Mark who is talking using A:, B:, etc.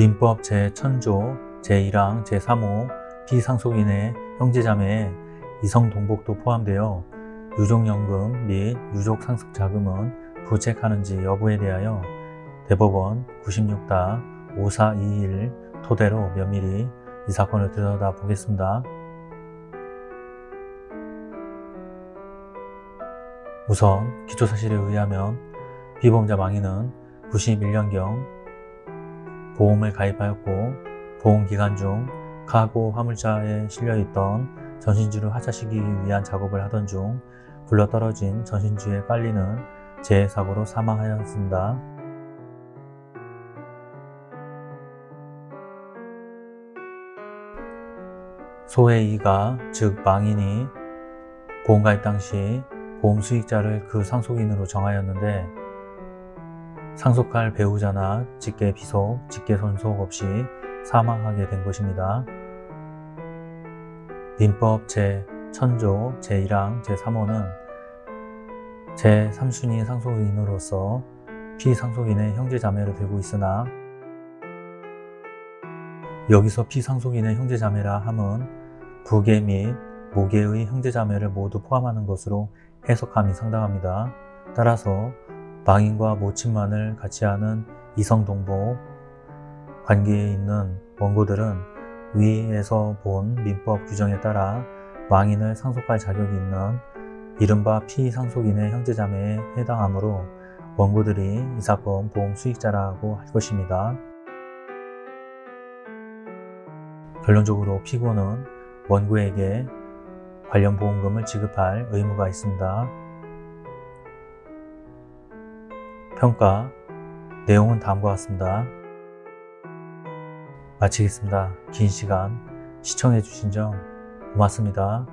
A: 민법 제1000조 제1항 제3호 피상속인의 형제자매에 이성동복도 포함되어 유족연금 및 유족상속자금은 부책하는지 여부에 대하여 대법원 96-5421 토대로 면밀히 이 사건을 들여다보겠습니다. 우선 기초사실에 의하면 피보험자 망인은 91년경 보험을 가입하였고 보험 기간 중 카고 화물차에 실려있던 전신주를 하차시키기 위한 작업을 하던 중 굴러떨어진 전신주에 깔리는 재해사고로 사망하였습니다. 소의 이가 즉 망인이 보험가입 당시 보험 수익자를 그 상속인으로 정하였는데 상속할 배우자나 직계 비속, 직계 손속 없이 사망하게 된 것입니다. 민법 제1000조 제1항 제3호는 제3순위 상속인으로서 피상속인의 형제자매를 들고 있으나 여기서 피상속인의 형제자매라 함은 부계 및 모계의 형제자매를 모두 포함하는 것으로 해석함이 상당합니다. 따라서 망인과 모친만을 같이 하는 이성동복 관계에 있는 원고들은 위에서 본 민법 규정에 따라 망인을 상속할 자격이 있는 이른바 피상속인의 형제자매에 해당하므로 원고들이 이 사건 보험 수익자라고 할 것입니다. 결론적으로 피고는 원고에게 관련 보험금을 지급할 의무가 있습니다. 평가 내용은 다음과 같습니다. 마치겠습니다. 긴 시간 시청해 주신 점 고맙습니다.